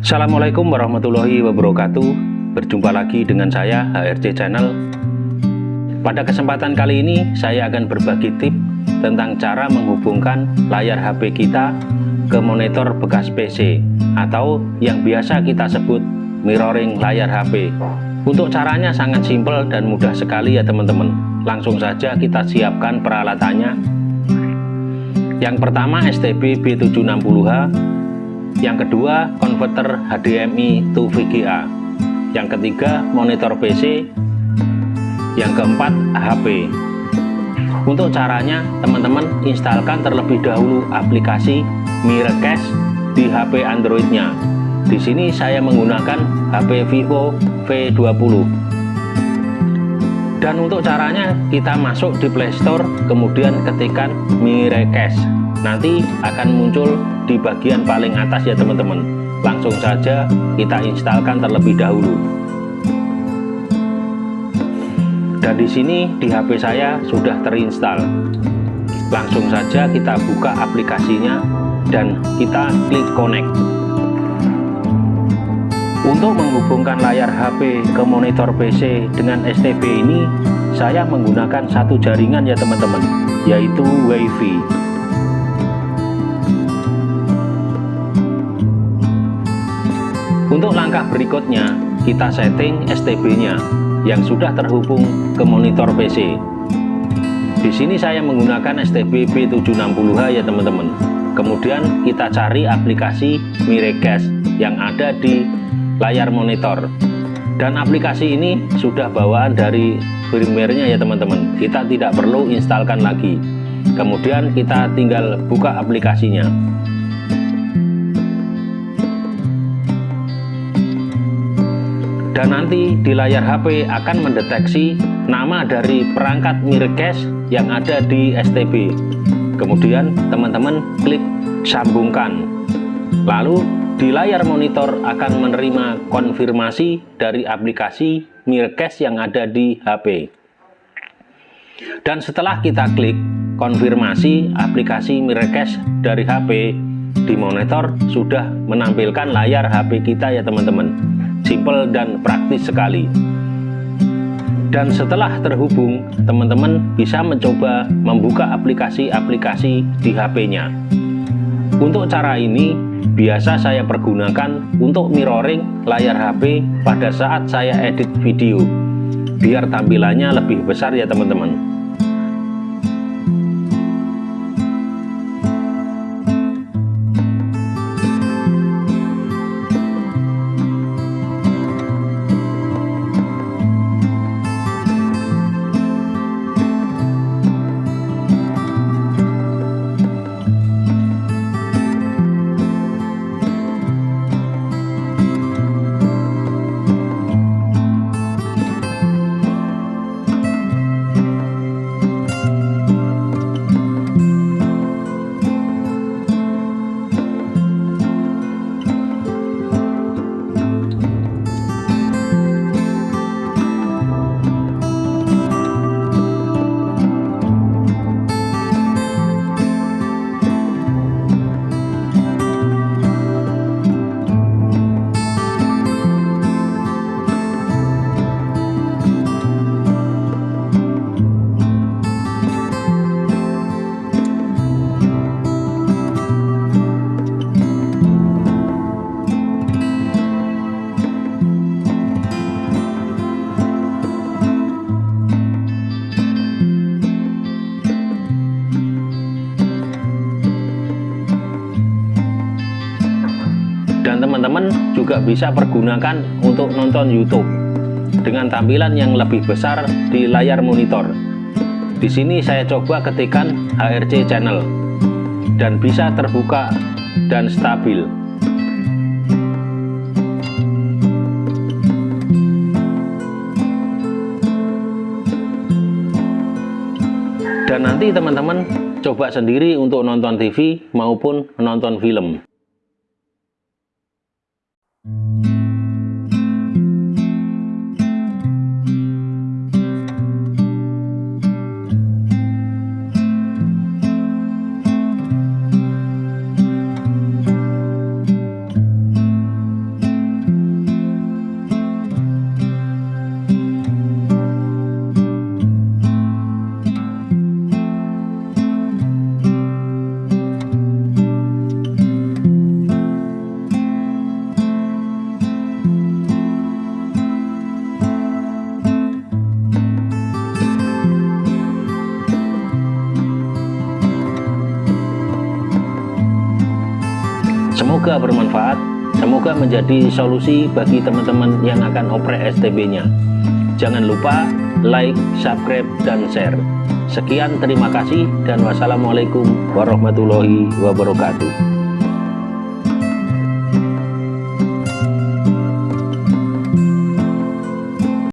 Assalamualaikum warahmatullahi wabarakatuh. Berjumpa lagi dengan saya HRC Channel. Pada kesempatan kali ini saya akan berbagi tip tentang cara menghubungkan layar HP kita ke monitor bekas PC atau yang biasa kita sebut mirroring layar HP Untuk caranya sangat simpel dan mudah sekali ya teman-teman. Langsung saja kita siapkan peralatannya. Yang pertama STB B760H yang kedua konverter HDMI to VGA yang ketiga monitor PC yang keempat HP untuk caranya teman-teman instalkan terlebih dahulu aplikasi Miracast di HP Androidnya. Di sini saya menggunakan HP Vivo V20 dan untuk caranya kita masuk di Playstore kemudian ketikkan Miracast nanti akan muncul di bagian paling atas ya teman-teman. Langsung saja kita instalkan terlebih dahulu. Dan di sini di HP saya sudah terinstall. Langsung saja kita buka aplikasinya dan kita klik connect. Untuk menghubungkan layar HP ke monitor PC dengan STB ini saya menggunakan satu jaringan ya teman-teman yaitu WiFi Untuk langkah berikutnya, kita setting STB-nya yang sudah terhubung ke monitor PC. Di sini saya menggunakan STB B760H ya teman-teman. Kemudian kita cari aplikasi Miracast yang ada di layar monitor. Dan aplikasi ini sudah bawaan dari firmware-nya ya teman-teman. Kita tidak perlu instalkan lagi. Kemudian kita tinggal buka aplikasinya. Dan nanti di layar HP akan mendeteksi nama dari perangkat Miracast yang ada di STB kemudian teman-teman klik sambungkan. Lalu di layar monitor akan menerima konfirmasi dari aplikasi Miracast yang ada di HP dan setelah kita klik konfirmasi aplikasi Miracast dari HP di monitor sudah menampilkan layar HP kita ya teman-teman simple dan praktis sekali. Dan setelah terhubung teman-teman bisa mencoba membuka aplikasi-aplikasi di HP-nya untuk cara ini biasa saya pergunakan untuk mirroring layar HP pada saat saya edit video biar tampilannya lebih besar ya teman-teman teman-teman juga bisa pergunakan untuk nonton YouTube dengan tampilan yang lebih besar di layar monitor. Di sini saya coba ketikkan HRC channel dan bisa terbuka dan stabil. Dan nanti teman-teman coba sendiri untuk nonton TV maupun menonton film. Semoga bermanfaat, semoga menjadi solusi bagi teman-teman yang akan oprek STB-nya. Jangan lupa like, subscribe, dan share. Sekian terima kasih dan wassalamualaikum warahmatullahi wabarakatuh.